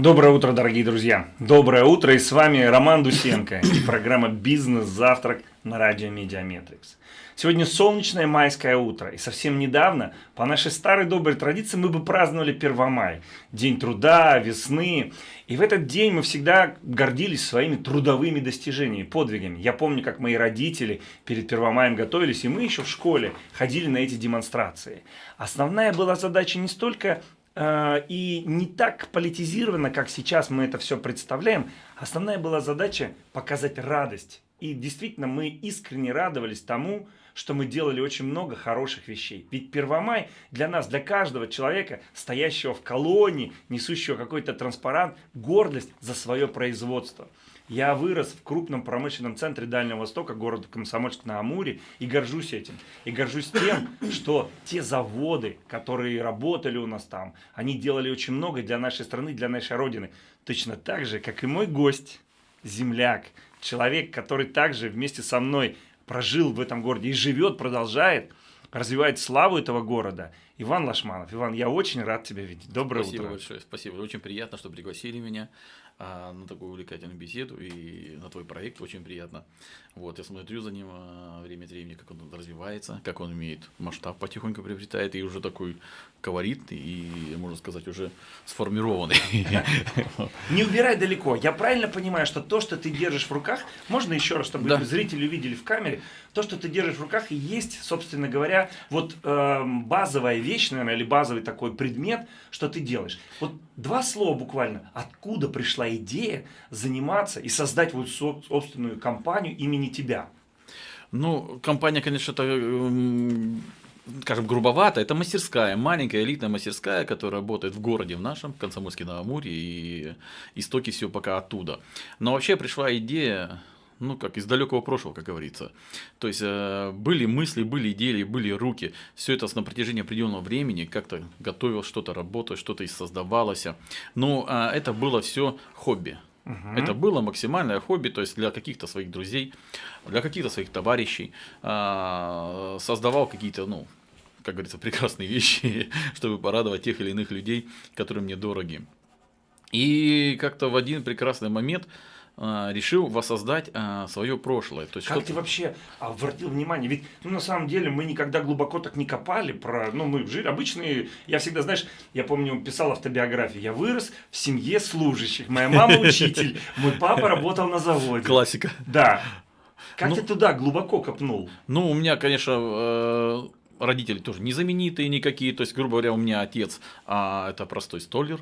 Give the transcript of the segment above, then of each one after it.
Доброе утро, дорогие друзья. Доброе утро, и с вами Роман Дусенко и программа «Бизнес-завтрак» на радио Медиаметрикс. Сегодня солнечное майское утро, и совсем недавно, по нашей старой доброй традиции, мы бы праздновали 1 мая, День труда, весны. И в этот день мы всегда гордились своими трудовыми достижениями, подвигами. Я помню, как мои родители перед 1 маем готовились, и мы еще в школе ходили на эти демонстрации. Основная была задача не столько и не так политизировано, как сейчас мы это все представляем. Основная была задача показать радость. И действительно мы искренне радовались тому, что мы делали очень много хороших вещей. Ведь Первомай для нас, для каждого человека, стоящего в колонии, несущего какой-то транспарант, гордость за свое производство. Я вырос в крупном промышленном центре Дальнего Востока, город Комсомольск-на-Амуре, и горжусь этим. И горжусь тем, что те заводы, которые работали у нас там, они делали очень много для нашей страны, для нашей Родины. Точно так же, как и мой гость, земляк, человек, который также вместе со мной прожил в этом городе и живет, продолжает, развивает славу этого города. Иван Лашманов. Иван, я очень рад тебя видеть. Доброе спасибо утро. Спасибо большое. Спасибо. Очень приятно, что пригласили меня а, на такую увлекательную беседу и на твой проект. Очень приятно. Вот, я смотрю за ним а, время от времени, как он развивается, как он имеет масштаб потихоньку приобретает и уже такой колоритный и, можно сказать, уже сформированный. Не убирай далеко. Я правильно понимаю, что то, что ты держишь в руках, можно еще раз, чтобы да. зрители увидели в камере, то, что ты держишь в руках, и есть, собственно говоря, вот э, базовая вещь, наверное, или базовый такой предмет, что ты делаешь. Вот два слова буквально. Откуда пришла идея заниматься и создать вот собственную компанию имени тебя? Ну, компания, конечно, это скажем, грубовато, это мастерская, маленькая элитная мастерская, которая работает в городе в нашем, Комсомольске на Амуре, и истоки все пока оттуда. Но вообще пришла идея, ну, как из далекого прошлого, как говорится. То есть, э, были мысли, были идеи, были руки. Все это на протяжении определенного времени как-то готовил, что-то работало, что-то создавалось. Но э, это было все хобби. Угу. Это было максимальное хобби, то есть для каких-то своих друзей, для каких-то своих товарищей. Э, создавал какие-то, ну, как говорится, прекрасные вещи, чтобы порадовать тех или иных людей, которые мне дороги. И как-то в один прекрасный момент решил воссоздать а, свое прошлое. То есть как ты вообще обратил внимание? Ведь ну, на самом деле мы никогда глубоко так не копали про, ну мы жили обычные, я всегда, знаешь, я помню, писал автобиографию, я вырос в семье служащих, моя мама учитель, мой папа работал на заводе. Классика. Да. Как ну, ты туда глубоко копнул? Ну, у меня, конечно, э, родители тоже незаменитые никакие, то есть, грубо говоря, у меня отец а, это простой столер,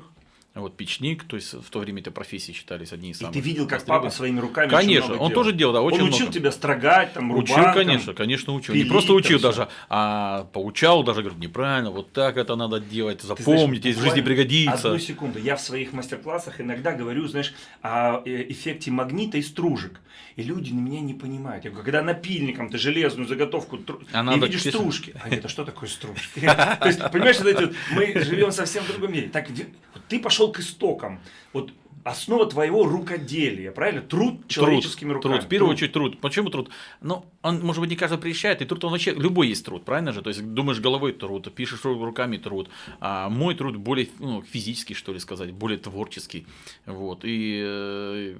вот печник, то есть в то время эти профессии считались одни из самых. И ты видел, как папа своими руками Конечно, он делал. тоже делал, да, очень Он учил много. тебя строгать, там, рубанком, Учил, конечно, конечно, учил. Пилить, не просто учил даже, а поучал даже, говорит, неправильно, вот так это надо делать, запомните, в жизни пригодится. Одну секунду, я в своих мастер-классах иногда говорю, знаешь, о э, эффекте магнита и стружек. И люди на меня не понимают. Я говорю, когда напильником ты железную заготовку а и видишь писать. стружки. А это что такое стружки? То есть, понимаешь, мы живем совсем в другом мире. Так, ты пошел к истокам. Вот основа твоего рукоделия, правильно? Труд человеческими труд, руками. Труд, в первую очередь труд. Почему труд? Ну, он, может быть, не каждый приезжает, и труд, он вообще, любой есть труд, правильно же? То есть, думаешь головой труд, пишешь руками труд. А мой труд более ну, физический, что ли сказать, более творческий. Вот. И э,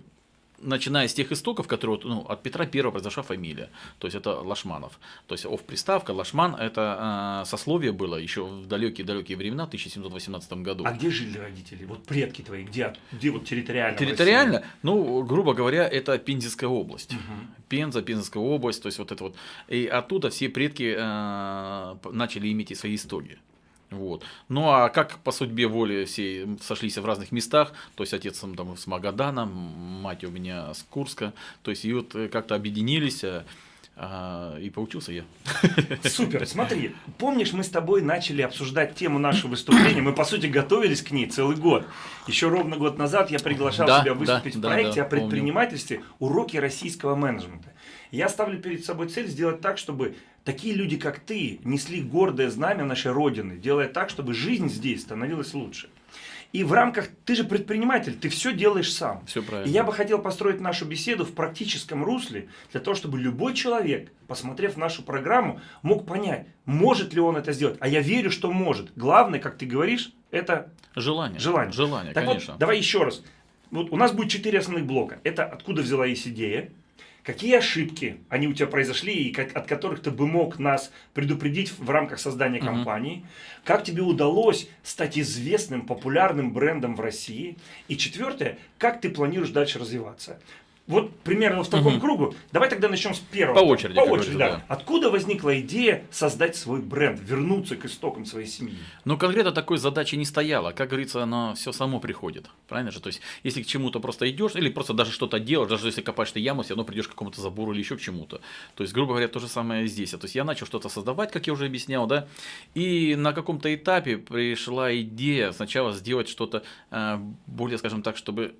начиная с тех истоков, которые ну, от Петра Первого произошла фамилия, то есть это Лашманов. То есть ов приставка Лашман это э, сословие было еще в далекие-далекие времена, в 1718 году. А где жили родители? Вот предки твои, где, где вот территориально? Территориально, ну, грубо говоря, это Пензенская область. Угу. Пенза, Пензенская область, то есть вот это вот. И оттуда все предки э, начали иметь свои истоки. Вот. Ну а как по судьбе воли все сошлись в разных местах, то есть отец там с Магадана, мать у меня с Курска, то есть и вот э, как-то объединились, а, а, и поучился я. Супер, смотри, помнишь, мы с тобой начали обсуждать тему нашего выступления, мы по сути готовились к ней целый год. Еще ровно год назад я приглашал да, тебя выступить да, в проекте да, да, о предпринимательстве помню. «Уроки российского менеджмента». Я ставлю перед собой цель сделать так, чтобы такие люди, как ты, несли гордое знамя нашей Родины, делая так, чтобы жизнь здесь становилась лучше. И в рамках, ты же предприниматель, ты все делаешь сам. Все правильно. И я бы хотел построить нашу беседу в практическом русле, для того, чтобы любой человек, посмотрев нашу программу, мог понять, может ли он это сделать. А я верю, что может. Главное, как ты говоришь, Это Желание. желание. Желание, Так конечно. вот, давай еще раз. Вот у нас будет четыре основных блока. Это откуда взялась идея, какие ошибки они у тебя произошли и как- от которых ты бы мог нас предупредить в рамках создания компании, как тебе удалось стать известным, популярным брендом в России, и четвертое, как ты планируешь дальше развиваться. Вот примерно в таком Мгм. кругу. Давай тогда начнем с первого. По очереди, По очереди, говорится, да. Откуда возникла идея создать свой бренд, вернуться к истокам своей семьи? Но конкретно такой задачи не стояло. Как говорится, оно все само приходит. Правильно же? То есть, если к чему-то просто идешь, или просто даже что-то делаешь, даже если копаешь ты яму, все равно придешь к какому-то забору или еще к чему-то. То есть, грубо говоря, то же самое здесь. То есть, я начал что-то создавать, как я уже объяснял, да, и на каком-то этапе пришла идея сначала сделать что-то э, более, скажем так, чтобы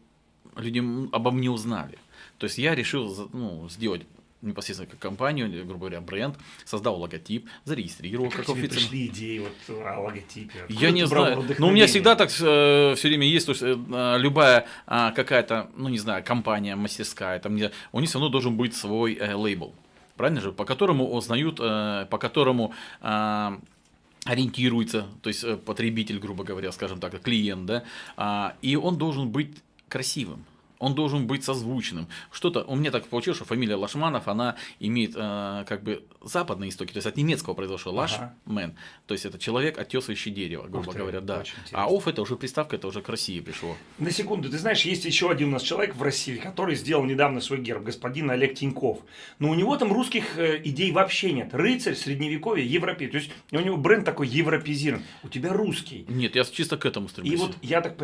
люди обо мне узнали. То есть, я решил ну, сделать непосредственно как компанию, грубо говоря, бренд, создал логотип, зарегистрировал Как как тебе официально. пришли идеи вот о логотипе? Откуда Я не знаю. Но у меня всегда так все время есть, то есть э, а, любая а, какая-то, ну не знаю, компания, мастерская, там, не у них все равно должен быть свой э, лейбл. Правильно же? По которому узнают, э, по которому а, ориентируется, то есть э, потребитель, грубо говоря, скажем так, клиент, да, а, и он должен быть красивым. Он должен быть созвучным. Что-то, у меня так получилось, что фамилия Лашманов, она имеет э, как бы западные истоки, то есть от немецкого произошло Ага. Лашмен, то есть это человек, оттесывающий дерево, грубо Ух ты, говоря, да. А оф это уже приставка, это уже к России пришло. На секунду, ты знаешь, есть еще один у нас человек в России, который сделал недавно свой герб, господин Олег Тиньков. Но у него там русских э, идей вообще нет. Рыцарь, средневековье, европей. То есть у него бренд такой европезирован. У тебя русский. Нет, я чисто к этому стремлюсь. И вот я так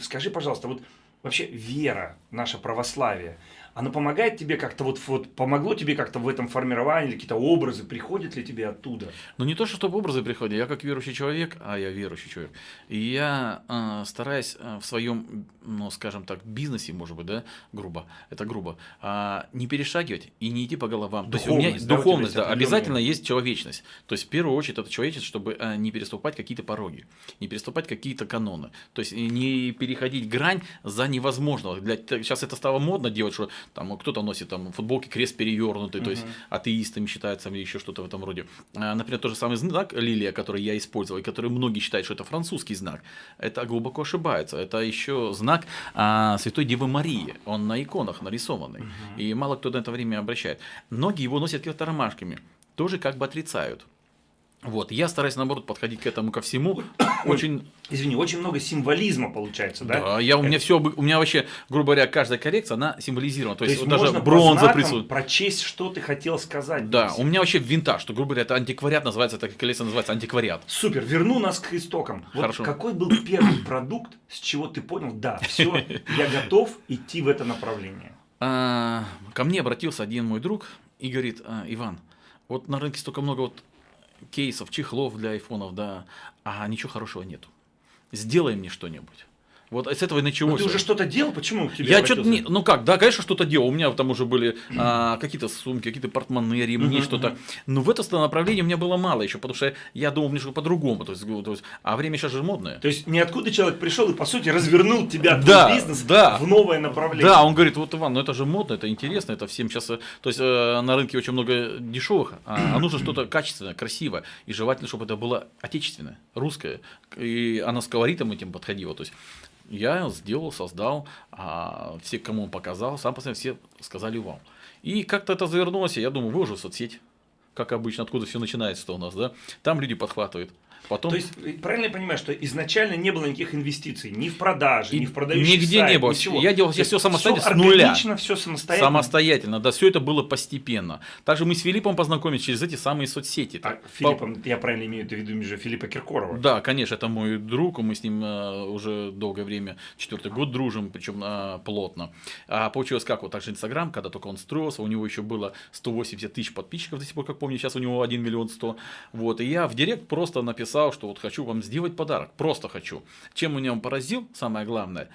скажи, пожалуйста, вот вообще вера, наше православие, оно помогает тебе как-то, вот, вот помогло тебе как-то в этом формировании, какие-то образы, приходят ли тебе оттуда? Ну не то, что чтобы образы приходят, я как верующий человек, а я верующий человек, и я э, стараюсь э, в своем, ну скажем так, бизнесе, может быть, да, грубо, это грубо, а, не перешагивать и не идти по головам. то есть у меня Духовность, да, духовность, да, обязательно есть человечность. То есть в первую очередь это человечность, чтобы э, не переступать какие-то пороги, не переступать какие-то каноны. То есть не переходить грань за невозможного. Для, сейчас это стало модно делать, что там кто-то носит там футболки крест перевернутый, то есть атеистами считается или еще что-то в этом роде. А, Например, тот же самый знак лилия, который я использовал, и который многие считают, что это французский знак, это глубоко ошибается. Это еще знак а, Святой Девы Марии. Он на иконах нарисованный. И мало кто на это время обращает. Многие его носят какими-то ромашками. Тоже как бы отрицают. Вот, я стараюсь, наоборот, подходить к этому ко всему очень Извини, очень много символизма получается, да? да, я, у меня все, у меня вообще, грубо говоря, каждая коррекция, она символизирована. То, То есть, есть даже бронза присутствует. прочесть, что ты хотел сказать. Да, у меня вообще винтаж, что, грубо говоря, это антиквариат называется, так коллекция называется антиквариат. Супер, верну нас к истокам. Вот Хорошо. какой был первый продукт, с чего ты понял, да, все, я готов идти в это направление. А, ко мне обратился один мой друг и говорит, «А, Иван, вот на рынке столько много вот кейсов, чехлов для айфонов, да, а ничего хорошего нету. Сделай мне что-нибудь. Вот с этого и Но началось. ты уже что-то делал, почему к тебе Я что-то не, ну как, да, конечно, что-то делал. У меня там уже были а, какие-то сумки, какие-то портмоне, ремни, что-то. Но в это направление у меня было мало еще, потому что я думал немножко по-другому. То есть, то есть, а время сейчас же модное. То есть ниоткуда человек пришел и, по сути, развернул тебя, твой Да, бизнес да. в новое направление. Да, он говорит, вот Иван, ну это же модно, это интересно, это всем сейчас, э, то есть э, на рынке очень много дешевых, а, а нужно что-то качественное, красивое, и желательно, чтобы это было отечественное, русское, и оно с колоритом этим подходило, то есть я сделал, создал, а все, кому он показал, сам посмотрел, все сказали вау. И как-то это завернулось, я думаю, выложу в соцсеть, как обычно, откуда все начинается-то у нас, да, там люди подхватывают. Потом... То есть, э, правильно я понимаю, что изначально не было никаких инвестиций, ни в продажи, И ни в продающий нигде сайт, не было. ничего. Я делал есть всё самостоятельно, всё с нуля. органично, все самостоятельно. Самостоятельно, да, все это было постепенно. Также мы с Филиппом познакомились через эти самые соцсети. А, Филиппом, я правильно имею в виду же Филиппа Киркорова. Да, конечно, это мой друг, мы с ним э, уже долгое время, четвертый год дружим, причем э, плотно. А получилось как, вот также Инстаграм, когда только он строился, у него еще было 180 тысяч подписчиков до сих пор, как помню, сейчас у него 1 миллион 100. Вот, и я в директ просто написал, что вот хочу вам сделать подарок, просто хочу. Чем меня он поразил, самое главное,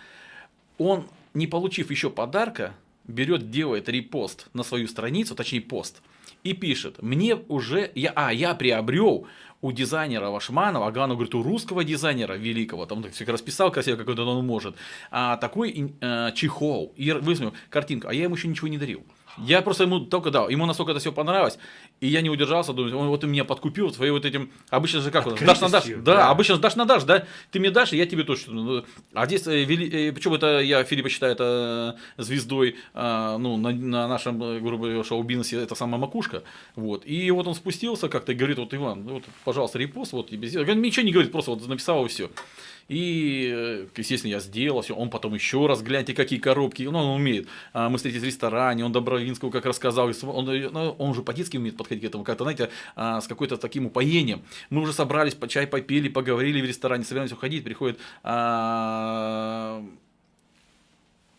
он, не получив еще подарка, берет, делает репост на свою страницу, точнее пост, и пишет, мне уже, я, а, я приобрел у дизайнера Вашманова, а главное, говорит, у русского дизайнера великого, там все расписал красиво, как он может, а, такой а, чехол, и высмотрел картинку, а я ему еще ничего не дарил. Я просто ему только дал, ему настолько это все понравилось, и я не удержался, думаю, он вот и меня подкупил своим вот этим, обычно же как, дашь на дашь, да, да, обычно дашь на дашь, да, ты мне дашь, и я тебе точно, ну, а здесь, э, э, почему это я Филиппа считаю это звездой, а, ну, на, на нашем, грубо говоря, шоу-бизнесе, это самая макушка, вот, и вот он спустился как-то и говорит, вот, Иван, вот, пожалуйста, репост, вот, тебе сделал, ничего не говорит, просто вот написал и все. И, э, естественно, я сделал все. Он потом еще раз, гляньте, какие коробки. Ну, он умеет. А, мы встретились в ресторане, он Добровинского как рассказал. Он, э, ну, он уже по-детски умеет подходить к этому. Как-то, знаете, а, с какой-то таким упоением. Мы уже собрались, по чай попили, поговорили в ресторане, собираемся уходить. Приходит а,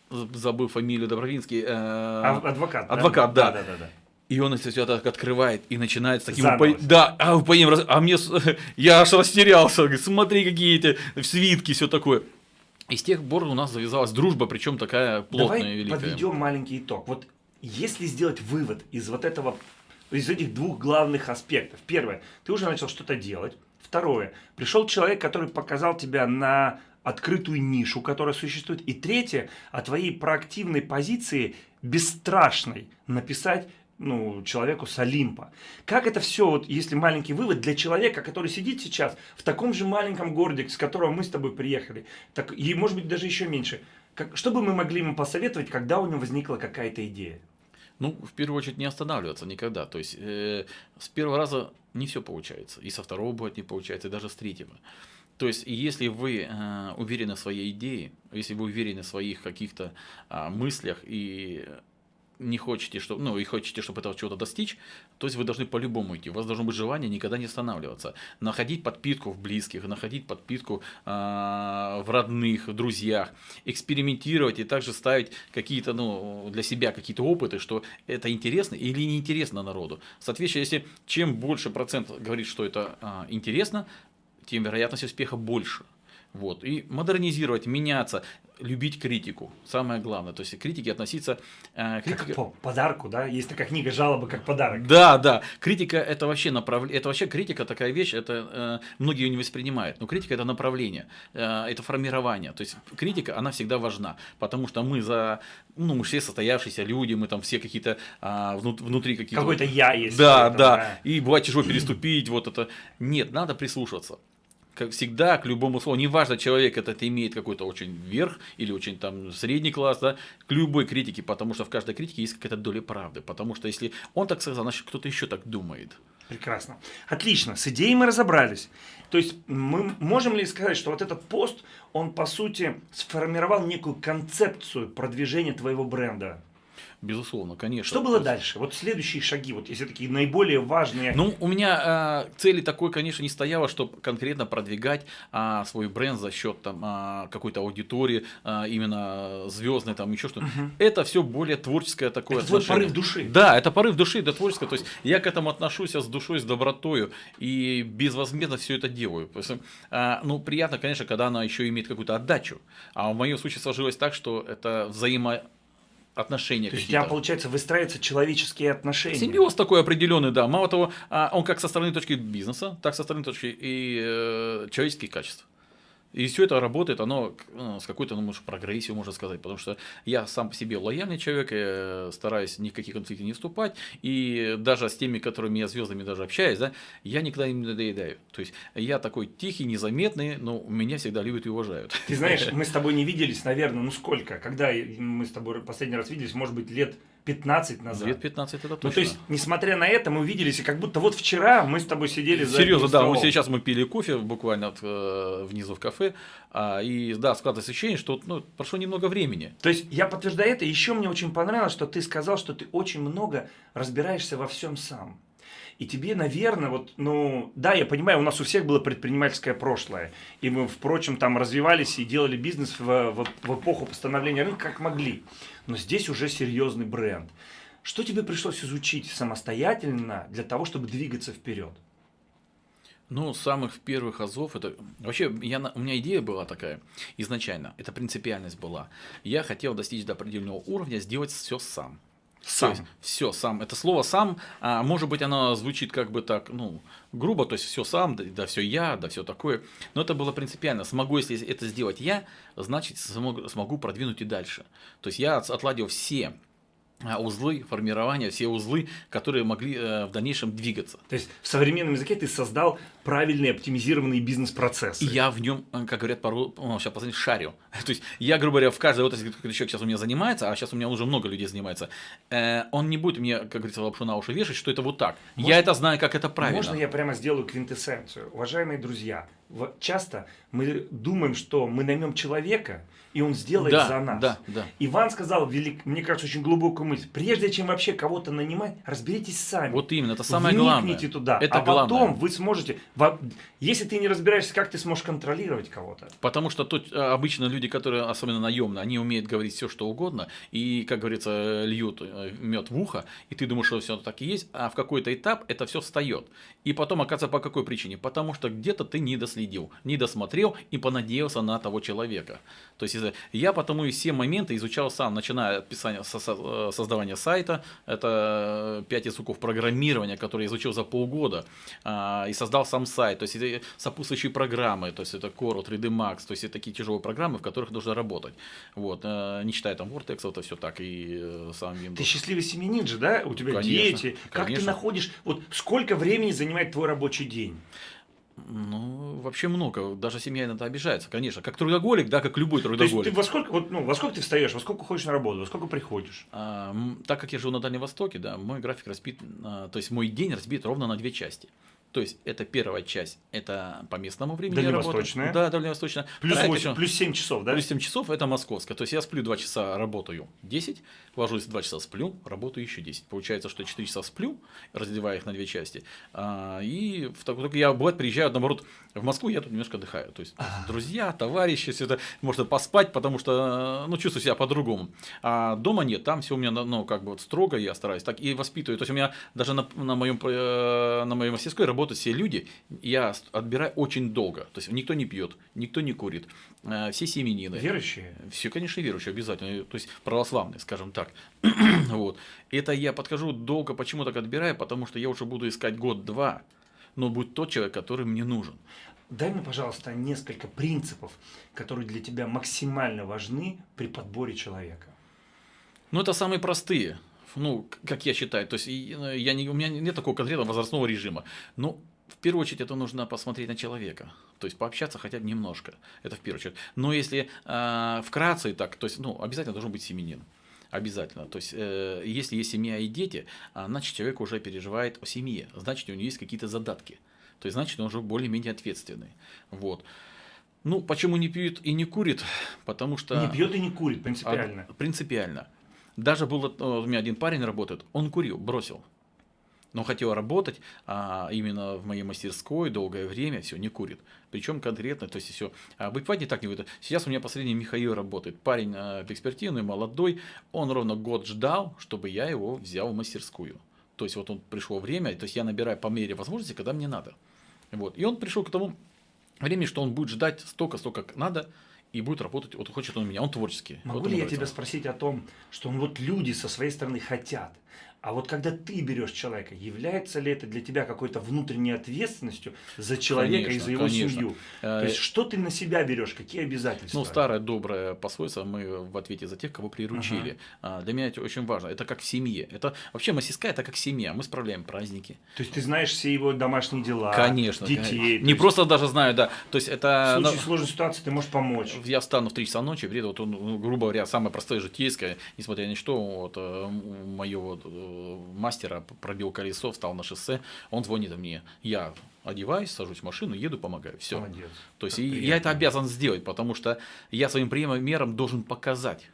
забыл фамилию Добровинский. Э, адвокат. Адвокат, да. да. да, да, да. И он все так открывает и начинает с таким упо... Да, а упоением, а мне, я аж растерялся, говорит, смотри, какие эти свитки, все такое. И с тех пор у нас завязалась дружба, причем такая плотная, Давай великая. подведем маленький итог. Вот если сделать вывод из вот этого, из этих двух главных аспектов. Первое, ты уже начал что-то делать. Второе, пришел человек, который показал тебя на открытую нишу, которая существует. И третье, о твоей проактивной позиции, бесстрашной, написать ну, человеку с Олимпа. Как это все, вот, если маленький вывод для человека, который сидит сейчас в таком же маленьком городе, с которого мы с тобой приехали, так, и может быть даже еще меньше, как, что бы мы могли ему посоветовать, когда у него возникла какая-то идея? Ну, в первую очередь, не останавливаться никогда. То есть, э, с первого раза не все получается. И со второго будет не получается, и даже с третьего. То есть, если вы э, уверены в своей идее, если вы уверены в своих каких-то э, мыслях и не хотите, чтобы, ну, и хотите, чтобы этого чего-то достичь, то есть вы должны по-любому идти. У вас должно быть желание никогда не останавливаться. Находить подпитку в близких, находить подпитку э, в родных, в друзьях, экспериментировать и также ставить какие-то, ну, для себя какие-то опыты, что это интересно или не интересно народу. Соответственно, если чем больше процент говорит, что это э, интересно, тем вероятность успеха больше. Вот. И модернизировать, меняться, любить критику. Самое главное. То есть к критике относиться... Э, критика... Как по подарку, да? Есть такая книга «Жалобы как подарок». Да, да. Критика это вообще направление. Это вообще критика такая вещь, это э, многие ее не воспринимают. Но критика это направление, э, это формирование. То есть критика, она всегда важна. Потому что мы за... Ну, мы все состоявшиеся люди, мы там все какие-то э, внутри какие-то... Какой-то я есть. Да, да, да. И бывает тяжело переступить, вот это. Нет, надо прислушиваться как всегда, к любому слову, неважно, человек этот имеет какой-то очень верх или очень там средний класс, да, к любой критике, потому что в каждой критике есть какая-то доля правды, потому что если он так сказал, значит кто-то еще так думает. Прекрасно. Отлично, с идеей мы разобрались. То есть мы можем ли сказать, что вот этот пост, он по сути сформировал некую концепцию продвижения твоего бренда? Безусловно, конечно. Что было дальше? Вот следующие шаги, вот если такие наиболее важные. Ну, у меня э, цели такой, конечно, не стояло, чтобы конкретно продвигать э, свой бренд за счет там э, какой-то аудитории, э, именно звездной, там еще что-то. Угу. Это все более творческое такое. Это отношение. порыв души. Да, это порыв души, это творческое. То есть я к этому отношусь с душой, с добротою и безвозмездно все это делаю. Есть, э, ну, приятно, конечно, когда она еще имеет какую-то отдачу. А в моем случае сложилось так, что это взаимо отношения. То есть у тебя, получается, выстраиваются человеческие отношения. Симбиоз такой определенный, да. Мало того, а, он как со стороны точки бизнеса, так со стороны точки и э, человеческих качеств. И все это работает, оно ну, с какой-то, ну, может, прогрессией, можно сказать, потому что я сам по себе лояльный человек, я стараюсь ни в какие конфликты не вступать, и даже с теми, которыми я звездами даже общаюсь, да, я никогда им не надоедаю. То есть я такой тихий, незаметный, но меня всегда любят и уважают. Ты знаешь, мы с тобой не виделись, наверное, ну сколько? Когда мы с тобой последний раз виделись, может быть, лет 15 назад. Лет 15 это точно. Ну, то есть, несмотря на это, мы увиделись, и как будто вот вчера мы с тобой сидели за Серьезно, да, мы сейчас мы пили кофе буквально от, э, внизу в кафе, а, и да, складывается ощущение, что ну, прошло немного времени. То есть, я подтверждаю это, еще мне очень понравилось, что ты сказал, что ты очень много разбираешься во всем сам. И тебе, наверное, вот, ну, да, я понимаю, у нас у всех было предпринимательское прошлое. И мы, впрочем, там развивались и делали бизнес в, в, в эпоху постановления рынка как могли. Но здесь уже серьезный бренд. Что тебе пришлось изучить самостоятельно для того, чтобы двигаться вперед? Ну, самых первых азов, это вообще я, у меня идея была такая изначально, это принципиальность была. Я хотел достичь до определенного уровня, сделать все сам. Сам. все сам. Это слово сам, а, может быть, оно звучит как бы так, ну, грубо, то есть все сам, да, да все я, да все такое. Но это было принципиально. Смогу, если это сделать я, значит смогу, смогу продвинуть и дальше. То есть я отладил все а, узлы формирования, все узлы, которые могли э, в дальнейшем двигаться. То есть в современном языке ты создал правильные оптимизированные бизнес-процессы. И я в нем, э, как говорят, пару, ну, сейчас последний шарю. То есть я, грубо говоря, в каждой отрасли, который человек сейчас у меня занимается, а сейчас у меня уже много людей занимается, э, он не будет мне, как говорится, лапшу на уши вешать, что это вот так. Можно, я это знаю, как это правильно. Можно я прямо сделаю квинтэссенцию? Уважаемые друзья, часто мы думаем, что мы наймем человека, и он сделает да, за нас. Да, да. Иван сказал, велик, мне кажется, очень глубокую мысль. Прежде чем вообще кого-то нанимать, разберитесь сами. Вот именно, это самое Вникните главное. туда, это а главное. потом вы сможете... Если ты не разбираешься, как ты сможешь контролировать кого-то? Потому что тут э, обычно люди, которые, особенно наемные, они умеют говорить все, что угодно, и, как говорится, льют э, мед в ухо, и ты думаешь, что все так и есть, а в какой-то этап это все встает. И потом, оказывается, по какой причине? Потому что где-то ты не доследил, не досмотрел и понадеялся на того человека. То есть я потому и все моменты изучал сам, начиная от писания, э, создавания сайта, это 5 языков программирования, которые я изучил за полгода, а, и создал сам сайт, то есть это сопутствующие программы, то есть это Core, 3D Max, то есть это такие тяжелые программы, в которых нужно работать. Вот, э, не считая там Vortex, это все так, и э, сам Windows. Ты счастливый семьянин же, да? У тебя конечно, дети. Как конечно. ты находишь, вот сколько времени занимает твой рабочий день? Ну, вообще много. Даже семья иногда обижается, конечно. Как трудоголик, да, как любой трудоголик. То есть ты во сколько, вот, ну, во сколько ты встаешь, во сколько ходишь на работу, во сколько приходишь? А, так как я живу на Дальнем Востоке, да, мой график разбит, а, то есть мой день разбит ровно на две части. То есть это первая часть, это по местному времени Дальневосточная. Да, дальневосточная. Плюс, 8, плюс 7 часов, да? Плюс 7 часов это московская. То есть я сплю 2 часа, работаю 10, ложусь 2 часа, сплю, работаю еще 10. Получается, что 4 часа сплю, разделяя их на две части. А, и в только я бывает приезжаю, наоборот, в Москву, я тут немножко отдыхаю. То есть друзья, товарищи, все это можно поспать, потому что ну, чувствую себя по-другому. А дома нет, там все у меня ну, как бы вот строго, я стараюсь так и воспитываю. То есть у меня даже на, на, моем, э, на моей мастерской работают все люди, я отбираю очень долго. То есть никто не пьет, никто не курит, э, все семенины. Верующие? Все, конечно, верующие, обязательно. То есть православные, скажем так. вот. Это я подхожу долго, почему так отбираю, потому что я уже буду искать год-два, но будет тот человек, который мне нужен. Дай мне, пожалуйста, несколько принципов, которые для тебя максимально важны при подборе человека. Ну, это самые простые ну, как я считаю, то есть я не, у меня нет такого конкретного возрастного режима. Но в первую очередь это нужно посмотреть на человека, то есть пообщаться хотя бы немножко, это в первую очередь. Но если э, вкратце так, то есть, ну, обязательно должен быть семенин. Обязательно. То есть, э, если есть семья и дети, значит, человек уже переживает о семье, значит, у него есть какие-то задатки. То есть, значит, он уже более-менее ответственный. Вот. Ну, почему не пьет и не курит? Потому что... Не пьет и не курит, принципиально. А, принципиально. Даже был, у меня один парень работает, он курил, бросил. Но хотел работать а, именно в моей мастерской долгое время, все, не курит. Причем конкретно, то есть все. А бывает не так не выйдет. Сейчас у меня последний Михаил работает. Парень а, перспективный, молодой. Он ровно год ждал, чтобы я его взял в мастерскую. То есть вот он пришло время, то есть я набираю по мере возможности, когда мне надо. Вот. И он пришел к тому времени, что он будет ждать столько, столько как надо, и будет работать, вот хочет он меня, он творческий. Могу вот ли я тебя спросить о том, что ну, вот люди со своей стороны хотят, а вот когда ты берешь человека, является ли это для тебя какой-то внутренней ответственностью за человека конечно, и за его конечно. семью? То есть, э, что ты на себя берешь, какие обязательства? Ну, старое доброе пословица, мы в ответе за тех, кого приручили. Ага. Для меня это очень важно. Это как в семье. Это вообще мастерская, это как семья. Мы справляем праздники. То есть, ты знаешь все его домашние дела, конечно, детей. Конечно. Не есть... просто даже знаю, да. То есть, это... В случае сложной ситуации ты можешь помочь. Я встану в 3 часа ночи, приеду, вот он, ну, грубо говоря, самое простое житейское, несмотря ни что, вот, э, мое вот э, мастера, пробил колесо, встал на шоссе, он звонит мне, я одеваюсь, сажусь в машину, еду, помогаю. Все. Молодец. То есть и я это обязан сделать, потому что я своим примером должен показать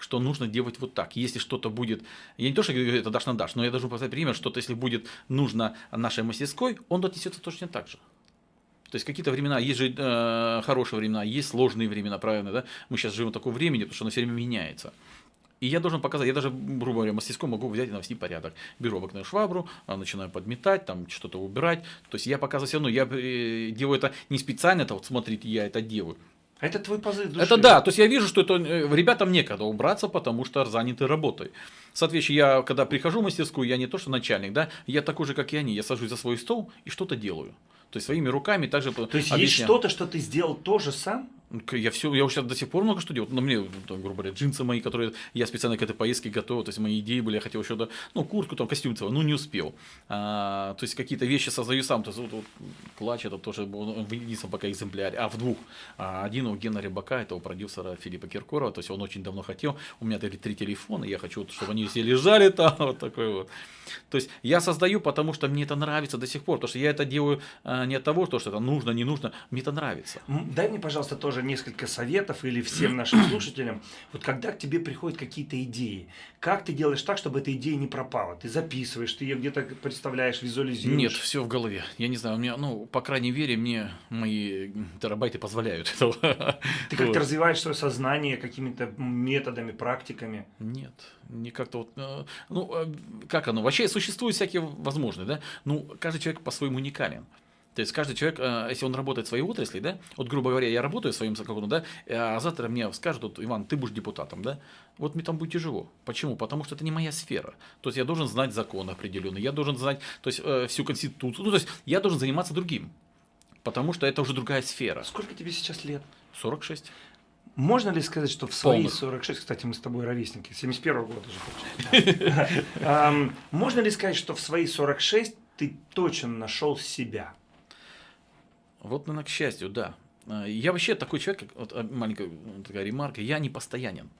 что нужно делать вот так. Если что-то будет, я не то, что говорю, это дашь на дашь, но я должен показать пример, что-то, если будет нужно нашей мастерской, он отнесется точно так же. То есть какие-то времена, есть же э, хорошие времена, есть сложные времена, правильно, да? Мы сейчас живем в таком времени, потому что оно все время меняется. И я должен показать, я даже, грубо говоря, мастерской могу взять и навести порядок. Беру обыкновенную швабру, а, начинаю подметать, там что-то убирать. То есть я показываю все равно, я э, делаю это не специально, это вот смотрите, я это делаю. Это твой позыв души. Это да, то есть я вижу, что это э, ребятам некогда убраться, потому что заняты работой. Соответственно, я когда прихожу в мастерскую, я не то что начальник, да, я такой же, как и они, я сажусь за свой стол и что-то делаю. То есть своими руками также То есть есть что-то, что ты сделал тоже сам? Я все, я сейчас до сих пор много что делаю. На мне, там, грубо говоря, джинсы мои, которые я специально к этой поездке готовил. То есть мои идеи были, я хотел еще, да, ну, куртку, там, костюм целый, ну, не успел. А, то есть какие-то вещи создаю сам. То есть вот, вот клатч это тоже был в единственном пока экземпляре, а в двух. А, один у Гена Рыбака, это у продюсера Филиппа Киркорова. То есть он очень давно хотел. У меня три, три телефона, я хочу, чтобы они все лежали там, вот такой вот. То есть я создаю, потому что мне это нравится до сих пор. Потому что я это делаю а, не от того, что это нужно, не нужно. Мне это нравится. Дай мне, пожалуйста, тоже несколько советов или всем нашим слушателям. Вот когда к тебе приходят какие-то идеи, как ты делаешь так, чтобы эта идея не пропала? Ты записываешь, ты ее где-то представляешь, визуализируешь? Нет, все в голове. Я не знаю, у меня, ну, по крайней мере, мне мои терабайты позволяют этого. Ты как-то вот. развиваешь свое сознание какими-то методами, практиками? Нет, не как-то вот, э, ну, э, как оно? Вообще существуют всякие возможные, да? Ну, каждый человек по-своему уникален. То есть каждый человек, э, если он работает в своей отрасли, да, вот грубо говоря, я работаю в своем каком да, а завтра мне скажут, вот, Иван, ты будешь депутатом, да, вот мне там будет тяжело. Почему? Потому что это не моя сфера. То есть я должен знать закон определенный, я должен знать, то есть э, всю конституцию, ну то есть я должен заниматься другим, потому что это уже другая сфера. Сколько тебе сейчас лет? 46. Можно ли сказать, что в свои Полных. 46, кстати, мы с тобой ровесники, 71 -го года же Можно ли сказать, что в свои 46 ты точно нашел себя? Вот, наверное, к счастью, да. А, я вообще такой человек, вот а, маленькая такая ремарка, я не постоянен.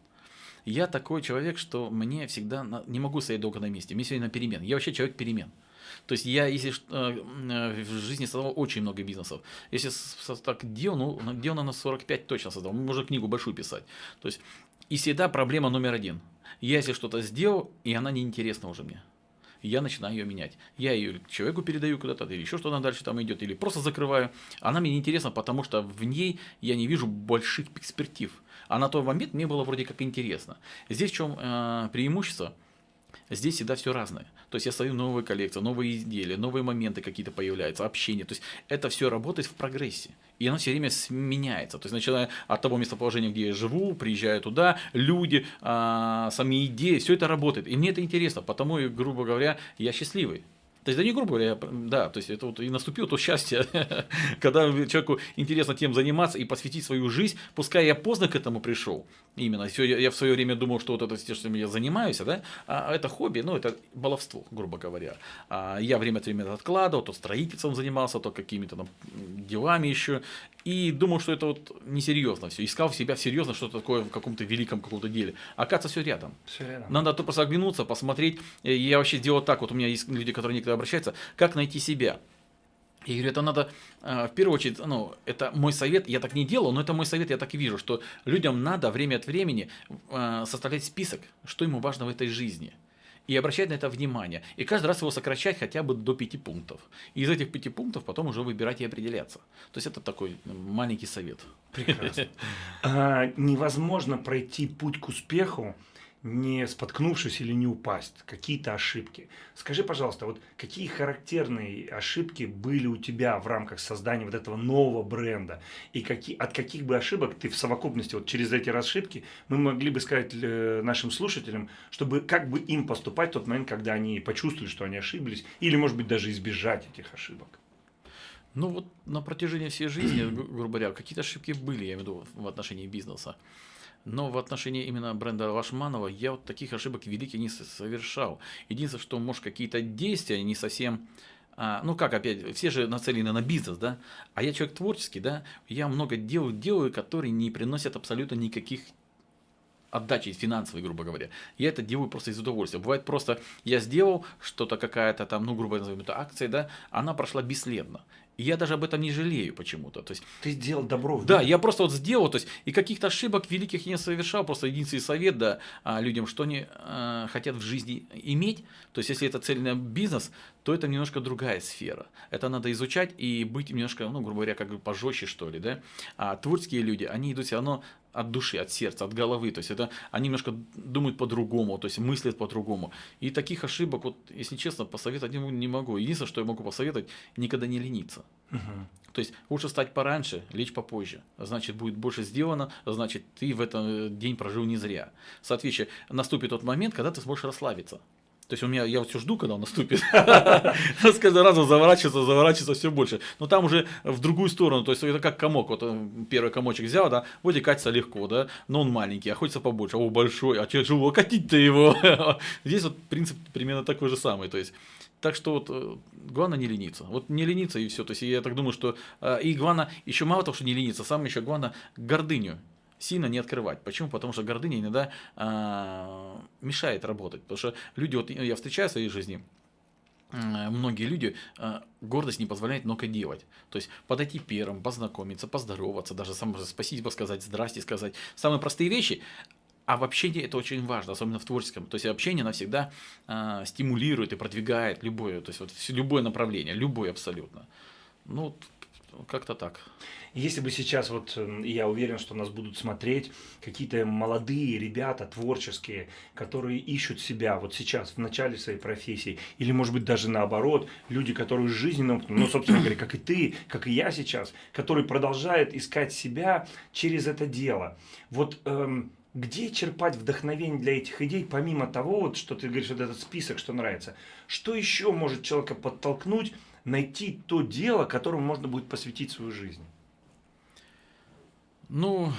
Я такой человек, что мне всегда не могу стоять долго на месте. Мне сегодня на перемен. Я вообще человек перемен. То есть я, если э, в жизни создал очень много бизнесов. Если так делал, ну, делал на 45 точно создал. Можно книгу большую писать. То есть, и всегда проблема номер один. Я если что-то сделал, и она неинтересна уже мне я начинаю ее менять. Я ее человеку передаю куда-то, или еще что-то дальше там идет, или просто закрываю. Она мне неинтересна, потому что в ней я не вижу больших перспектив. А на тот момент мне было вроде как интересно. Здесь в чем э, преимущество? Здесь всегда все разное. То есть я стою новые коллекции, новые изделия, новые моменты какие-то появляются, общение. То есть это все работает в прогрессе. И оно все время сменяется. То есть начиная от того местоположения, где я живу, приезжаю туда, люди, а, сами идеи, все это работает. И мне это интересно, потому, грубо говоря, я счастливый. То есть, да не грубо говоря, да, то есть это вот и наступило то счастье, когда человеку интересно тем заниматься и посвятить свою жизнь, пускай я поздно к этому пришел, именно, все, я, я в свое время думал, что вот это все, что я занимаюсь, да, а это хобби, ну, это баловство, грубо говоря. А я время от времени откладывал, то строительством занимался, то какими-то там делами еще, и думал, что это вот несерьезно все. Искал в себя серьезно что-то такое в каком-то великом каком-то деле. Оказывается, все рядом. Все рядом. Надо то просто оглянуться, посмотреть. Я вообще делал так, вот у меня есть люди, которые некогда обращаются, как найти себя. Я говорю, это надо, э, в первую очередь, ну, это мой совет, я так не делал, но это мой совет, я так и вижу, что людям надо время от времени э, составлять список, что ему важно в этой жизни и обращать на это внимание. И каждый раз его сокращать хотя бы до пяти пунктов. И из этих пяти пунктов потом уже выбирать и определяться. То есть это такой маленький совет. Прекрасно. А, невозможно пройти путь к успеху, не споткнувшись или не упасть, какие-то ошибки. Скажи, пожалуйста, вот какие характерные ошибки были у тебя в рамках создания вот этого нового бренда? И какие, от каких бы ошибок ты в совокупности, вот через эти ошибки, мы могли бы сказать э, нашим слушателям, чтобы как бы им поступать в тот момент, когда они почувствовали, что они ошиблись, или, может быть, даже избежать этих ошибок? Ну вот на протяжении всей жизни, грубо говоря, какие-то ошибки были, я имею в виду, в отношении бизнеса. Но в отношении именно бренда Лашманова я вот таких ошибок великих не совершал. Единственное, что, может, какие-то действия не совсем а, ну как опять, все же нацелены на бизнес, да, а я человек творческий, да, я много дел делаю, которые не приносят абсолютно никаких отдачи финансовой, грубо говоря. Я это делаю просто из удовольствия. Бывает просто, я сделал что-то какая-то там, ну, грубо назовем это акция, да, она прошла бесследно. И я даже об этом не жалею почему-то. То есть, Ты сделал добро. Да, я просто вот сделал, то есть, и каких-то ошибок великих я не совершал, просто единственный совет, да, а, людям, что они а, хотят в жизни иметь, то есть, если это цельный бизнес, то это немножко другая сфера. Это надо изучать и быть немножко, ну, грубо говоря, как бы пожестче, что ли, да. А творческие люди, они идут все равно от души, от сердца, от головы. То есть это они немножко думают по-другому, то есть мыслят по-другому. И таких ошибок, вот, если честно, посоветовать не, могу. Единственное, что я могу посоветовать, никогда не лениться. Угу. То есть лучше встать пораньше, лечь попозже. Значит, будет больше сделано, значит, ты в этот день прожил не зря. Соответственно, наступит тот момент, когда ты сможешь расслабиться. То есть у меня, я вот все жду, когда он наступит. С каждым разом заворачивается, заворачивается все больше. Но там уже в другую сторону, то есть это как комок. Вот э, первый комочек взял, да, вроде катится легко, да, но он маленький, а хочется побольше. О, большой, а тяжело, катить-то его. Здесь вот принцип примерно такой же самый. То есть так что вот э, главное не лениться. Вот не лениться и все. То есть я так думаю, что э, и главное, еще мало того, что не лениться, самое еще главное гордыню сильно не открывать. Почему? Потому что гордыня иногда а, мешает работать. Потому что люди, вот я встречаю в своей жизни, многие люди а, гордость не позволяет много делать. То есть подойти первым, познакомиться, поздороваться, даже сам спасибо сказать, здрасте сказать. Самые простые вещи, а в общении это очень важно, особенно в творческом. То есть общение навсегда э, стимулирует и продвигает любое, то есть вот любое направление, любое абсолютно. Ну, как-то так. Если бы сейчас, вот эм, я уверен, что нас будут смотреть какие-то молодые ребята, творческие, которые ищут себя вот сейчас, в начале своей профессии, или, может быть, даже наоборот, люди, которые жизненным, ну, собственно говоря, как и ты, как и я сейчас, которые продолжают искать себя через это дело. Вот эм, где черпать вдохновение для этих идей, помимо того, вот, что ты говоришь, вот этот список, что нравится? Что еще может человека подтолкнуть найти то дело, которому можно будет посвятить свою жизнь? Ну,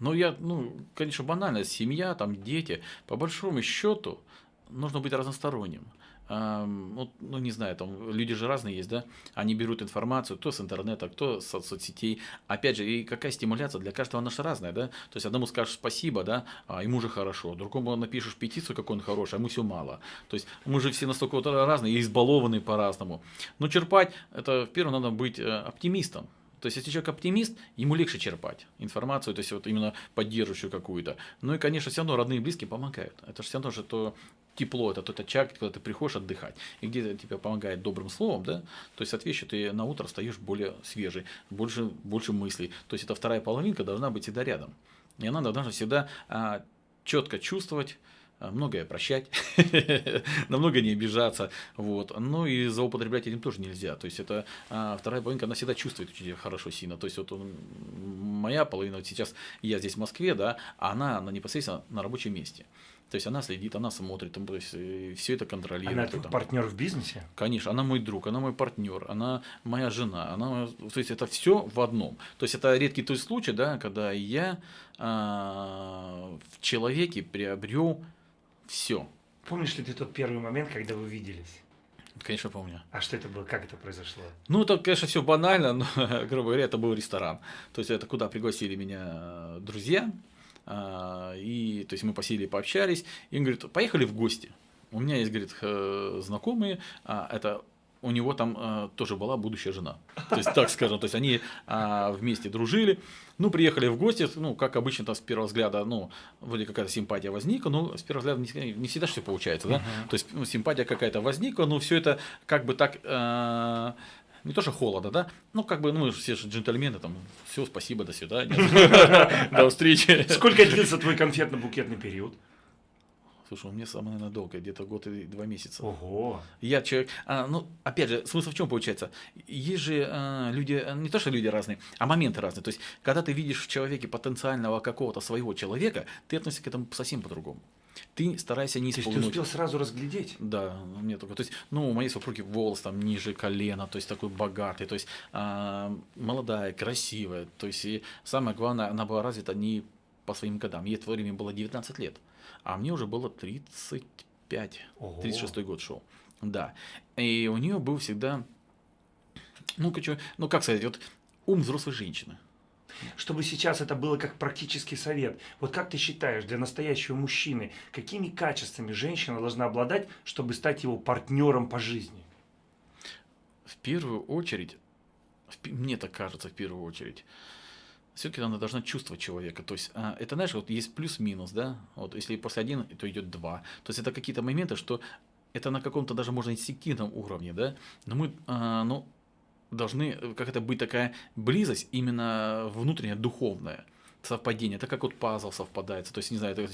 ну я, ну, конечно, банально, семья, там, дети, по большому счету, нужно быть разносторонним ну, ну, не знаю, там люди же разные есть, да, они берут информацию, кто с интернета, кто с соцсетей, опять же, и какая стимуляция? Для каждого наша разная, да, то есть одному скажешь спасибо, да, а ему же хорошо, другому напишешь петицию, как он хороший, а ему все мало, то есть мы же все настолько вот разные и избалованы по-разному, но черпать, это, в первом надо быть э, оптимистом, то есть, если человек оптимист, ему легче черпать информацию, то есть, вот именно поддерживающую какую-то. Ну и, конечно, все равно родные и близкие помогают. Это же все равно же то тепло, это тот очаг, когда ты приходишь отдыхать, и где тебе помогает добрым словом, да, то есть, соответственно, ты на утро встаешь более свежий, больше, больше мыслей. То есть, эта вторая половинка должна быть всегда рядом. И она должна всегда а, четко чувствовать, а, многое прощать, на много не обижаться, вот, ну и злоупотреблять этим тоже нельзя, то есть это а, вторая половинка, она всегда чувствует очень хорошо сильно, то есть вот он, моя половина, вот сейчас я здесь в Москве, да, а она, она непосредственно на рабочем месте, то есть она следит, она смотрит, то есть э, все это контролирует. Она твой партнер в бизнесе? Конечно, она мой друг, она мой партнер, она моя жена, она, то есть это все в одном. То есть это редкий тот случай, да, когда я а, в человеке приобрел все. Помнишь ли ты тот первый момент, когда вы виделись? Конечно, помню. А что это было? Как это произошло? Ну, это, конечно, все банально, но, грубо говоря, это был ресторан. То есть, это куда пригласили меня друзья, а, и, то есть, мы посели, пообщались, и он говорит, поехали в гости. У меня есть, говорит, знакомые, а, это у него там э, тоже была будущая жена. То есть, так скажем, то есть они э, вместе дружили. Ну, приехали в гости, ну, как обычно, там с первого взгляда, ну, вроде какая-то симпатия возникла, но с первого взгляда не, не всегда все получается, да. Uh-huh. То есть, ну, симпатия какая-то возникла, но все это как бы так. Э, не то, что холодно, да, ну, как бы, ну, мы все же джентльмены, там, все, спасибо, до свидания, до встречи. Сколько длился твой конфетно-букетный период? Слушай, у меня самое, наверное, долгое, где-то год и два месяца. Ого! Я человек, а, ну, опять же, смысл в чем получается? Есть же а, люди, а, не то, что люди разные, а моменты разные. То есть, когда ты видишь в человеке потенциального какого-то своего человека, ты относишься к этому совсем по-другому. Ты старайся не исполнить. То есть ты успел сразу разглядеть? Да, мне только. То есть, ну, у моей супруги волос там ниже колена, то есть такой богатый, то есть а, молодая, красивая. То есть, и самое главное, она была развита не по своим годам. Ей в то время было 19 лет а мне уже было 35, Ого. 36 год шел. Да. И у нее был всегда, ну, ну, как сказать, вот ум взрослой женщины. Чтобы сейчас это было как практический совет. Вот как ты считаешь, для настоящего мужчины, какими качествами женщина должна обладать, чтобы стать его партнером по жизни? В первую очередь, мне так кажется, в первую очередь, все-таки она должна чувствовать человека. То есть, а, это, знаешь, вот есть плюс-минус, да, вот если после один, то идет два. То есть, это какие-то моменты, что это на каком-то даже, можно, инстинктивном уровне, да, но мы, а, ну, должны, как это быть такая близость именно внутренняя, духовная. совпадение, это как вот пазл совпадает. То есть, не знаю, это,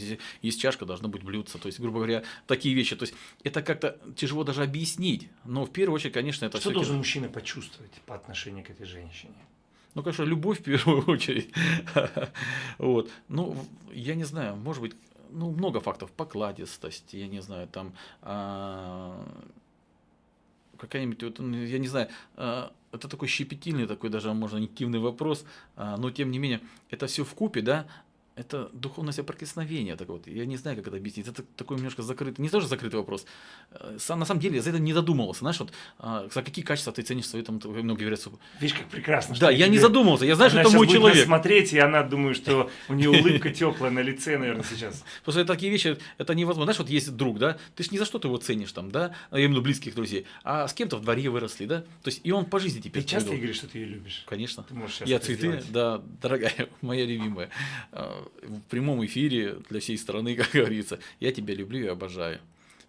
есть чашка, должно быть блюдце. То есть, грубо говоря, такие вещи. То есть, это как-то тяжело даже объяснить. Но в первую очередь, конечно, это Что должен мужчина почувствовать по отношению к этой женщине? Ну, конечно, любовь в первую очередь. вот. Ну, я не знаю, может быть, ну, много фактов. Покладистость, я не знаю, там а, какая-нибудь, вот, ну, я не знаю, а, это такой щепетильный, такой даже, можно, интимный вопрос, а, но тем не менее, это все в купе, да, это духовное соприкосновение. Так вот, я не знаю, как это объяснить. Это такой немножко закрытый, не тоже закрытый вопрос. Э, сам, на самом деле, я за это не задумывался. Знаешь, вот а, за какие качества ты ценишь в своем, многие говорят. Видишь, как прекрасно. Да, я не задумывался. Я знаю, что это мой человек. смотреть, и она думаю, что у нее улыбка теплая на лице, наверное, сейчас. Что такие вещи, это невозможно. Знаешь, вот есть друг, да, ты же ни за что ты его ценишь там, да, я имею в виду близких друзей, а с кем-то в дворе выросли, да, то есть и он по жизни теперь. Ты часто говоришь, что ты ее любишь? Конечно. Ты можешь я цветы, да, дорогая, моя любимая. В прямом эфире для всей страны, как говорится. Я тебя люблю и обожаю.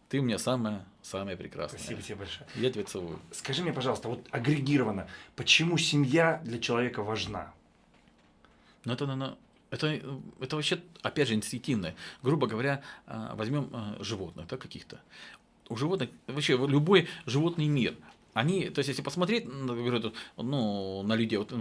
Ты у меня самая, самая прекрасная. Спасибо тебе большое. Я тебя целую. Скажи мне, пожалуйста, вот агрегированно, почему семья для человека важна? Ну, это, наверное, это, это вообще, опять же, инстинктивное. Грубо говоря, а, возьмем а, животных, да, каких-то. У животных, вообще, любой животный мир, они, то есть, если посмотреть ну, на людей, вот,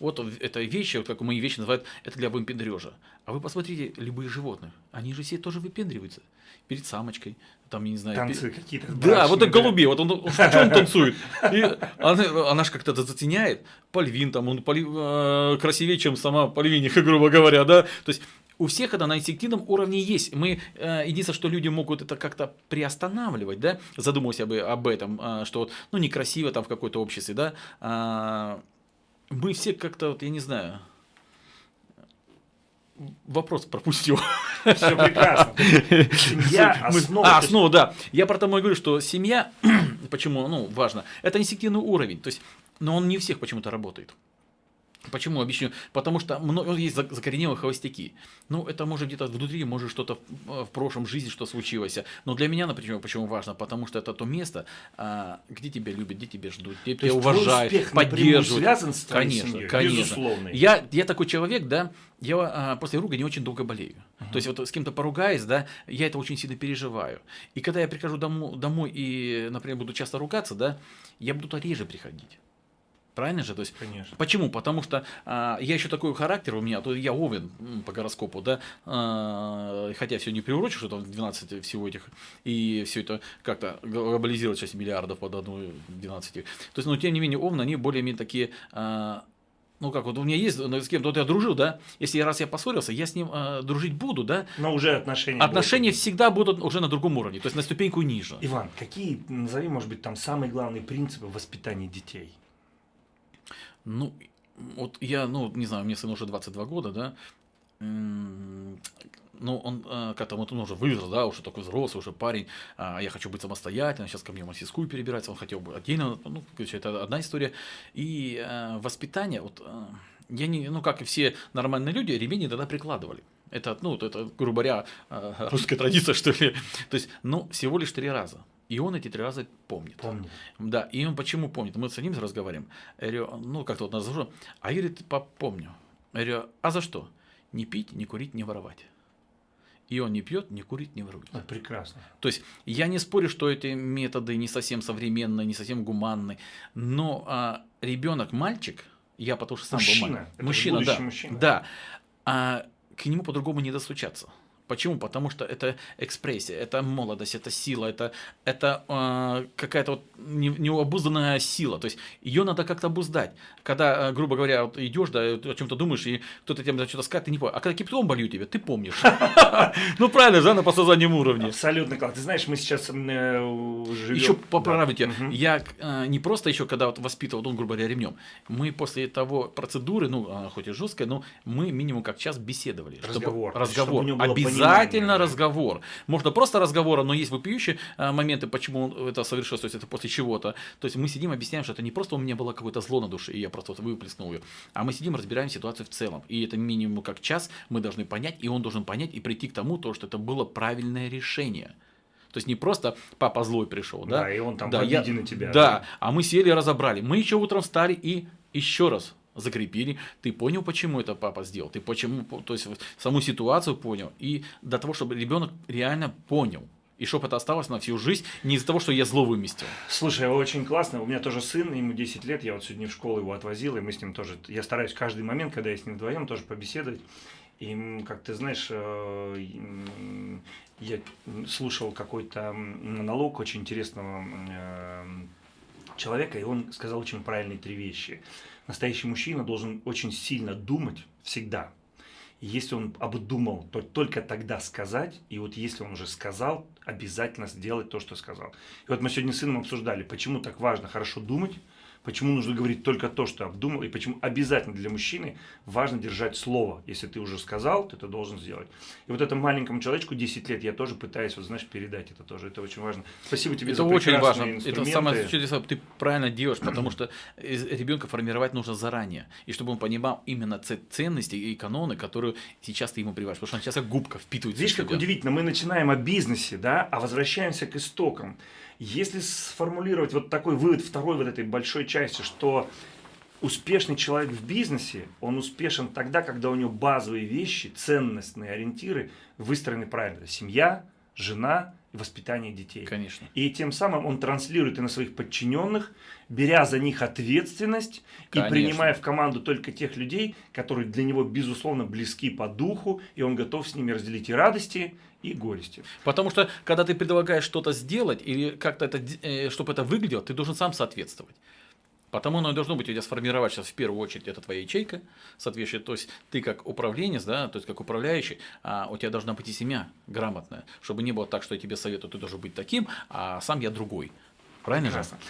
вот это вещи, вот как мои вещи называют, это для выпендрежа. А вы посмотрите, любые животные, они же все тоже выпендриваются перед самочкой, там, я не знаю. Танцы перед... какие-то. Да, вот так голубей, вот он, что он танцует? И она, она же как-то затеняет. Пальвин там, он поли, э, красивее, чем сама Пальвиниха, грубо говоря, да. То есть, у всех это на инстинктивном уровне есть. Мы, э, единственное, что люди могут это как-то приостанавливать, да, задумываясь об, об этом, э, что, ну, некрасиво там в какой-то обществе, да, э, мы все как-то, вот, я не знаю, вопрос пропустил. Все прекрасно. Семья основа. А, основа, да. Я про тому и говорю, что семья, почему, ну, важно, это инстинктивный уровень, то есть, но он не у всех почему-то работает. Почему объясню? Потому что много, есть закоренелые холостяки. Ну, это может где-то внутри, может что-то в, в прошлом жизни, что случилось. Но для меня, например, почему важно? Потому что это то место, а, где тебя любят, где тебя ждут, где то тебя уважают, успех поддерживают. связан с твоей конечно, семьей, конечно. безусловно. Я, я такой человек, да, я а, после ругани очень долго болею. Uh-huh. То есть вот с кем-то поругаясь, да, я это очень сильно переживаю. И когда я прихожу домой, домой и, например, буду часто ругаться, да, я буду реже приходить. Правильно же? То есть, Конечно. Почему? Потому что а, я еще такой характер у меня, то я овен по гороскопу, да, а, хотя все не приурочу, что там 12 всего этих, и все это как-то глобализировать 6 миллиардов под одну 12. То есть, но тем не менее, овны, они более-менее такие а, ну как вот у меня есть ну, с кем-то вот я дружил, да, если раз я поссорился, я с ним э, дружить буду, да. Но уже отношения. Отношения будут. всегда будут уже на другом уровне, то есть на ступеньку ниже. Иван, какие назови, может быть, там самые главные принципы воспитания детей? Ну, вот я, ну, не знаю, мне сыну уже 22 года, да, ну, он э, как-то вот он уже вырос, да, уже такой взрослый, уже парень, а я хочу быть самостоятельным, сейчас ко мне в мастерскую перебирается, он хотел бы отдельно, ну, это одна история. И э, воспитание, вот, э, я не, ну, как и все нормальные люди, ремень тогда прикладывали. Это, ну, это, грубо говоря, русская традиция, что ли. То есть, ну, всего лишь три раза. И он эти три раза помнит. Помнит. Да, и он почему помнит? Мы с ним разговариваем. Я говорю, ну, как-то вот назову. А я говорит, помню. Я говорю, а за что? Не пить, не курить, не воровать. И он не пьет, не курит, не ворует. Это прекрасно. То есть я не спорю, что эти методы не совсем современные, не совсем гуманные, но а, ребенок, мальчик, я потому что сам мужчина, был мальчик. Мужчина, да, мужчина. да, а, к нему по-другому не достучаться. Почему? Потому что это экспрессия, это молодость, это сила, это, это э, какая-то вот необузданная сила. То есть ее надо как-то обуздать. Когда, э, грубо говоря, вот идешь, да, о чем-то думаешь, и кто-то тебе что-то скажет, ты не помнишь. А когда кипятом болью тебя, ты помнишь. Ну правильно же, на подсознательном уровне. Абсолютно, Клад. Ты знаешь, мы сейчас живем... Еще поправите, я э, не просто еще, когда воспитывал, он, грубо говоря, ремнем, мы после того процедуры, ну, хоть и жесткая, но мы минимум как час беседовали. Разговор. Разговор. Обязательно обязательно разговор. Можно просто разговора, но есть вопиющие э, моменты, почему это совершилось, то есть это после чего-то. То есть мы сидим, объясняем, что это не просто у меня было какое-то зло на душе, и я просто вот выплеснул ее, а мы сидим, разбираем ситуацию в целом. И это минимум как час мы должны понять, и он должен понять и прийти к тому, то, что это было правильное решение. То есть не просто папа злой пришел, да? Да, и он там да, я, на тебя. Да, да, а мы сели и разобрали. Мы еще утром встали и еще раз закрепили, ты понял, почему это папа сделал, ты почему, то есть саму ситуацию понял, и до того, чтобы ребенок реально понял, и чтобы это осталось на всю жизнь, не из-за того, что я зло выместил. Слушай, очень классно. У меня тоже сын, ему 10 лет, я вот сегодня в школу его отвозил, и мы с ним тоже, я стараюсь каждый момент, когда я с ним вдвоем, тоже побеседовать. И, как ты знаешь, э, я слушал какой-то монолог очень интересного э, человека, и он сказал очень правильные три вещи. Настоящий мужчина должен очень сильно думать всегда, если он обдумал, то только тогда сказать, и вот если он уже сказал, обязательно сделать то, что сказал. И вот мы сегодня с сыном обсуждали, почему так важно хорошо думать, почему нужно говорить только то, что обдумал, и почему обязательно для мужчины важно держать слово. Если ты уже сказал, ты должен сделать. И вот этому маленькому человечку 10 лет я тоже пытаюсь, вот знаешь, передать это тоже. Это очень важно. Спасибо тебе это за очень важно. Это самое чудесное, ты правильно делаешь, потому что ребенка формировать нужно заранее. И чтобы он понимал именно ценности и каноны, которые сейчас ты ему прививаешь. Потому что он сейчас губка впитывает. Видишь, как удивительно, мы начинаем о бизнесе, да, а возвращаемся к истокам. Если сформулировать вот такой вывод второй вот этой большой части, что успешный человек в бизнесе, он успешен тогда, когда у него базовые вещи, ценностные ориентиры выстроены правильно. Семья, жена, воспитание детей. Конечно. И тем самым он транслирует и на своих подчиненных, беря за них ответственность Конечно. и принимая в команду только тех людей, которые для него, безусловно, близки по духу, и он готов с ними разделить и радости, и горести. Потому что, когда ты предлагаешь что-то сделать, или как-то это, э, чтобы это выглядело, ты должен сам соответствовать. Потому оно и должно быть у тебя сформировать сейчас в первую очередь это твоя ячейка, соответствующая, то есть ты как управленец, да, то есть как управляющий, а у тебя должна быть и семья грамотная, чтобы не было так, что я тебе советую, ты должен быть таким, а сам я другой. Правильно Прекрасно. же?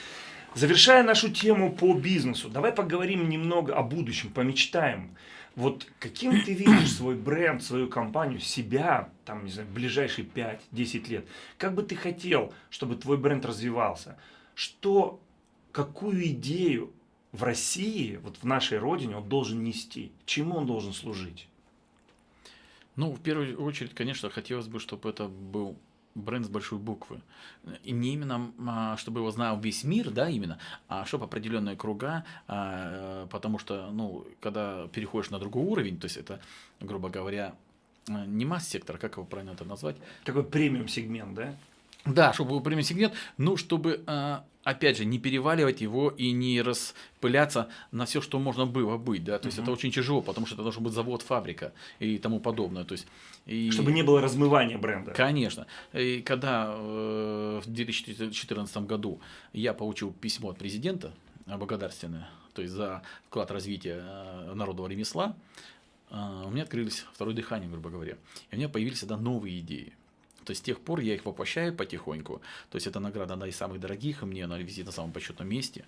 Завершая нашу тему по бизнесу, давай поговорим немного о будущем, помечтаем. Вот каким ты видишь свой бренд, свою компанию, себя, там, не знаю, ближайшие 5-10 лет? Как бы ты хотел, чтобы твой бренд развивался? Что, какую идею в России, вот в нашей родине он должен нести? Чему он должен служить? Ну, в первую очередь, конечно, хотелось бы, чтобы это был бренд с большой буквы. И не именно, а, чтобы его знал весь мир, да, именно, а чтобы определенные круга, а, потому что, ну, когда переходишь на другой уровень, то есть это, грубо говоря, не масс-сектор, как его правильно это назвать? Такой премиум-сегмент, да? Да, чтобы был премиум сегмент, ну, чтобы, а, опять же, не переваливать его и не распыляться на все, что можно было быть, да, то есть угу. это очень тяжело, потому что это должен быть завод, фабрика и тому подобное, то есть и... Чтобы не было размывания бренда. Конечно. И когда э, в 2014 году я получил письмо от президента благодарственное, то есть за вклад э, народного ремесла, э, у меня открылись второе дыхание, грубо говоря. И у меня появились тогда новые идеи. То есть с тех пор я их воплощаю потихоньку. То есть эта награда, одна из самых дорогих, и мне она висит на самом почетном месте.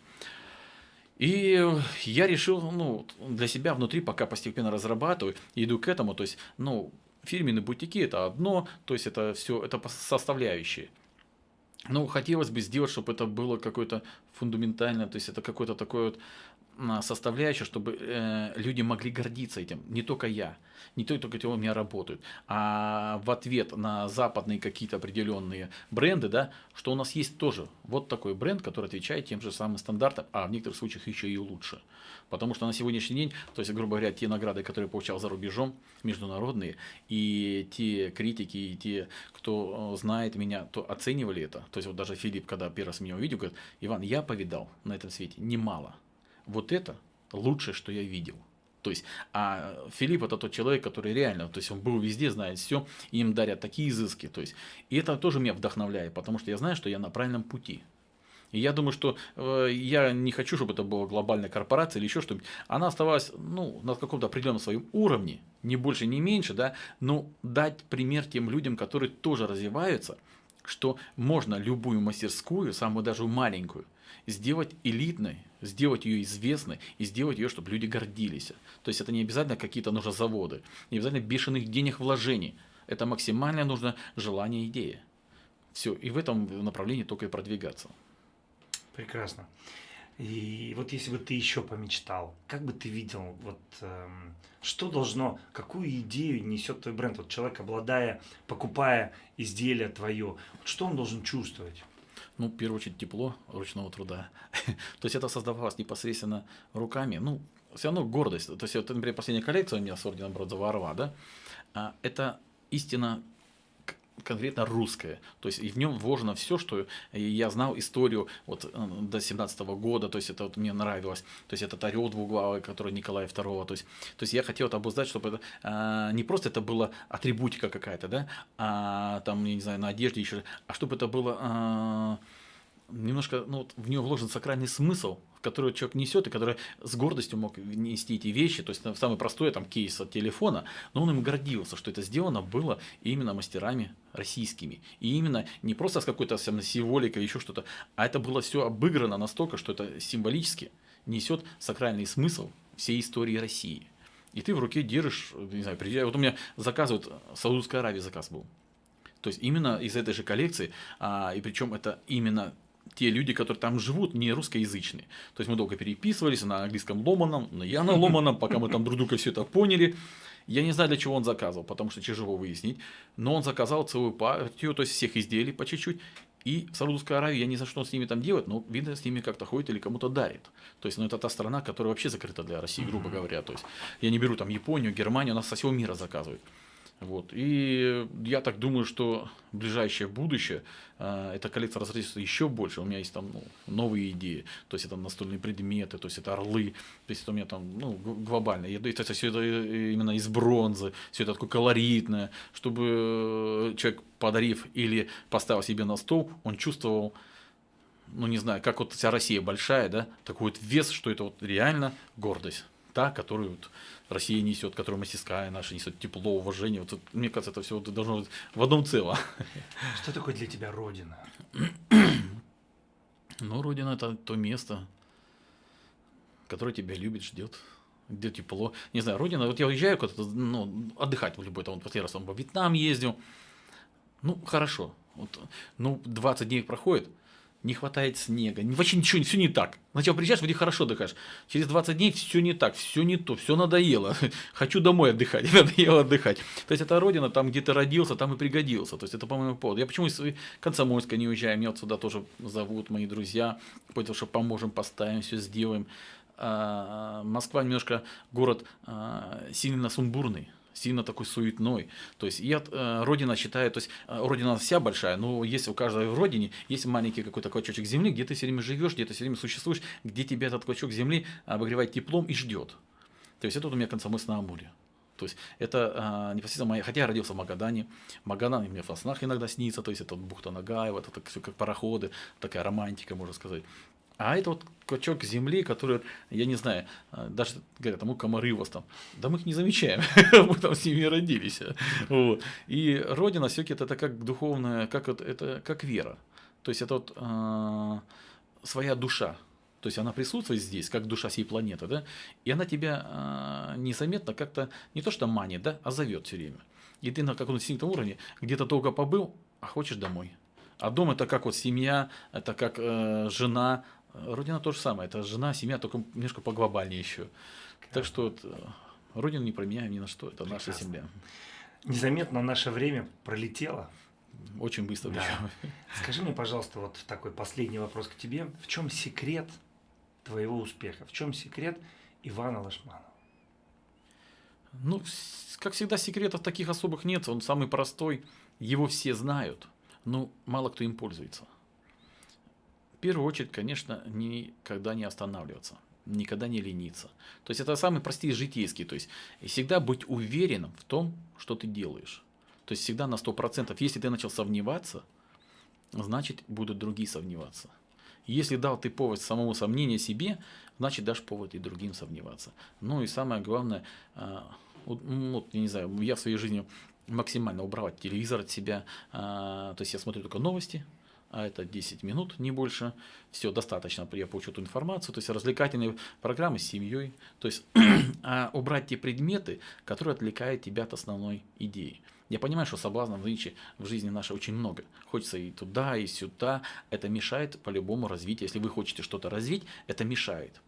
И я решил, ну, для себя внутри пока постепенно разрабатываю, иду к этому, то есть, ну, фирменные бутики это одно, то есть это все, это составляющие. Но хотелось бы сделать, чтобы это было какое-то фундаментальное, то есть это какое-то такое вот составляющая, чтобы э, люди могли гордиться этим, не только я, не только, только у меня работают, а в ответ на западные какие-то определенные бренды, да, что у нас есть тоже вот такой бренд, который отвечает тем же самым стандартам, а в некоторых случаях еще и лучше. Потому что на сегодняшний день, то есть, грубо говоря, те награды, которые я получал за рубежом, международные, и те критики, и те, кто э, знает меня, то оценивали это. То есть, вот даже Филипп, когда первый раз меня увидел, говорит, Иван, я повидал на этом свете немало вот это лучшее, что я видел. То есть, а Филипп это тот человек, который реально, то есть он был везде, знает все, им дарят такие изыски. То есть, и это тоже меня вдохновляет, потому что я знаю, что я на правильном пути. И я думаю, что э, я не хочу, чтобы это была глобальная корпорация или еще что-нибудь. Она оставалась ну, на каком-то определенном своем уровне, не больше, не меньше, да, но дать пример тем людям, которые тоже развиваются, что можно любую мастерскую, самую даже маленькую, сделать элитной, сделать ее известной и сделать ее, чтобы люди гордились. То есть это не обязательно какие-то нужны заводы, не обязательно бешеных денег вложений. Это максимально нужно желание идея. Все, и в этом направлении только и продвигаться. Прекрасно. И вот если бы ты еще помечтал, как бы ты видел, вот эм, что должно, какую идею несет твой бренд? Вот человек, обладая, покупая изделие твое, вот что он должен чувствовать? Ну, в первую очередь, тепло ручного труда. То есть это создавалось непосредственно руками. Ну, все равно гордость. То есть, вот, например, последняя коллекция у меня с орденом Бродзова Орла, да, а, это истина конкретно русское. То есть и в нем вложено все, что я знал историю вот э, до 17 года, то есть это вот мне нравилось. То есть этот орел двуглавый, который Николая II. То есть, то есть я хотел это обуздать, чтобы это а, не просто это была атрибутика какая-то, да, а там, я не знаю, на одежде еще, а чтобы это было а, немножко, ну, вот в нее вложен сакральный смысл, который человек несет, и который с гордостью мог нести эти вещи, то есть самый простой там кейс от телефона, но он им гордился, что это сделано было именно мастерами российскими. И именно не просто с какой-то символикой, еще что-то, а это было все обыграно настолько, что это символически несет сакральный смысл всей истории России. И ты в руке держишь, не знаю, вот у меня заказывают, Саудовская Аравия заказ был. То есть именно из этой же коллекции, а, и причем это именно те люди, которые там живут, не русскоязычные. То есть мы долго переписывались на английском ломаном, на я на ломаном, пока мы там друг друга все это поняли. Я не знаю, для чего он заказывал, потому что тяжело выяснить. Но он заказал целую партию, то есть всех изделий по чуть-чуть. И в Саудовской Аравии, я не знаю, что он с ними там делает, но видно, с ними как-то ходит или кому-то дарит. То есть, ну, это та страна, которая вообще закрыта для России, грубо говоря. То есть, я не беру там Японию, Германию, нас со всего мира заказывают. Вот. И я так думаю, что ближайшее будущее э, эта коллекция разрастется еще больше. У меня есть там ну, новые идеи. То есть это настольные предметы, то есть это орлы. То есть это у меня там ну, глобально. И это все это именно из бронзы, все это такое колоритное, чтобы человек, подарив или поставил себе на стол, он чувствовал ну не знаю, как вот вся Россия большая, да, такой вот вес, что это вот реально гордость та, которую вот Россия несет, которую мастерская наша несет, тепло, уважение. Вот, мне кажется, это все должно быть в одном целом. Что такое для тебя Родина? ну, Родина – это то место, которое тебя любит, ждет, где тепло. Не знаю, Родина, вот я уезжаю куда-то, ну, отдыхать в любой, там, вот последний раз там, во Вьетнам ездил, ну, хорошо, вот, ну, 20 дней проходит – не хватает снега, вообще ничего, все не так. Сначала приезжаешь, вроде хорошо отдыхаешь. Через 20 дней все не так, все не то, все надоело. Хочу домой отдыхать, надоело отдыхать. То есть это родина, там где ты родился, там и пригодился. То есть это, по-моему, повод. Я почему из Комсомольска не уезжаю, меня вот сюда тоже зовут мои друзья, потому что поможем, поставим, все сделаем. А, Москва немножко город а, сильно сумбурный сильно такой суетной. То есть я э, родина считаю, то есть э, родина вся большая, но есть у каждой в родине есть маленький какой-то клочочек земли, где ты все время живешь, где ты все время существуешь, где тебя этот клочок земли обогревает теплом и ждет. То есть это вот у меня Комсомольск на Амуре. То есть это а, непосредственно моя, хотя я родился в Магадане, Магадан мне в снах иногда снится, то есть это бухта Нагаева, это так, все как пароходы, такая романтика, можно сказать. А это вот клочок земли, который, я не знаю, а, даже говорят, а мы комары у вас там. Да мы их не замечаем, мы там с ними родились. Вот. И Родина все-таки это как духовная, как вот, это как вера. То есть это вот э, своя душа. То есть она присутствует здесь, как душа всей планеты, да, и она тебя э, незаметно как-то не то что манит, да, а зовет все время. И ты на каком-то инстинктовом уровне где-то долго побыл, а хочешь домой. А дом это как вот семья, это как э, жена, Родина то же самое, это жена, семья, только немножко поглобальнее еще. Так что вот, э, Родину не променяем ни на что, это Прекрасно. наша земля. Незаметно наше время пролетело. Очень быстро. Да. Скажи мне, пожалуйста, вот такой последний вопрос к тебе. В чем секрет твоего успеха? В чем секрет Ивана Лашманова? Ну, как всегда, секретов таких особых нет. Он самый простой. Его все знают, но мало кто им пользуется. В первую очередь, конечно, никогда не останавливаться, никогда не лениться. То есть это самый простой житейский. То есть всегда быть уверенным в том, что ты делаешь. То есть всегда на 100%. Если ты начал сомневаться, значит будут другие сомневаться. Если дал ты повод самому сомнению себе, значит дашь повод и другим сомневаться. Ну и самое главное, а, вот, вот, я не знаю, я в своей жизни максимально убрал телевизор от себя. А, то есть я смотрю только новости, а это 10 минут, не больше. Все, достаточно, я получу эту информацию. То есть развлекательные программы с семьей. То есть а убрать те предметы, которые отвлекают тебя от основной идеи. Я понимаю, что соблазнов нынче в жизни нашей очень много. Хочется и туда, и сюда. Это мешает по-любому развитию. Если вы хотите что-то развить, это мешает.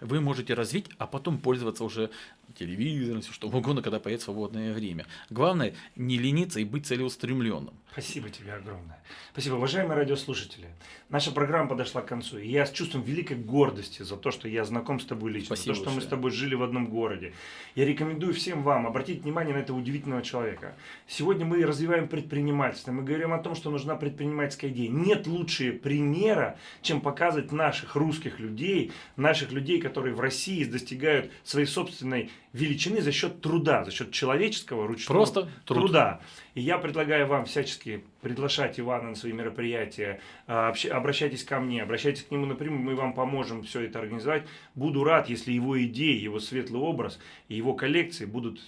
Вы можете развить, а потом пользоваться уже телевизором, все что угодно, когда появится свободное время. Главное не лениться и быть целеустремленным. Спасибо тебе огромное. Спасибо, уважаемые радиослушатели. Наша программа подошла к концу. И я с чувством великой гордости за то, что я знаком с тобой лично, Спасибо за то, что мы большое. с тобой жили в одном городе. Я рекомендую всем вам обратить внимание на этого удивительного человека. Сегодня мы развиваем предпринимательство. Мы говорим о том, что нужна предпринимательская идея. Нет лучше примера, чем показывать наших русских людей, наших людей, которые в России достигают своей собственной величины за счет труда, за счет человеческого ручного Просто труд. труда. И я предлагаю вам всячески приглашать Ивана на свои мероприятия, а, обращайтесь ко мне, обращайтесь к нему напрямую, мы вам поможем все это организовать. Буду рад, если его идеи, его светлый образ и его коллекции будут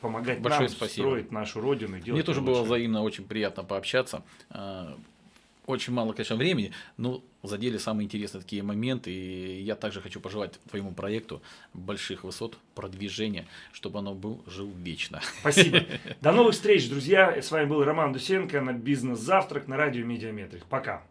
помогать Большое нам спасибо. строить нашу родину. Мне тоже ее было лучше. взаимно очень приятно пообщаться. Очень мало, конечно, времени, но задели самые интересные такие моменты. И я также хочу пожелать твоему проекту больших высот, продвижения, чтобы оно был жил вечно. Спасибо. До новых встреч, друзья. С вами был Роман Дусенко на Бизнес Завтрак на радио Медиаметрик. Пока.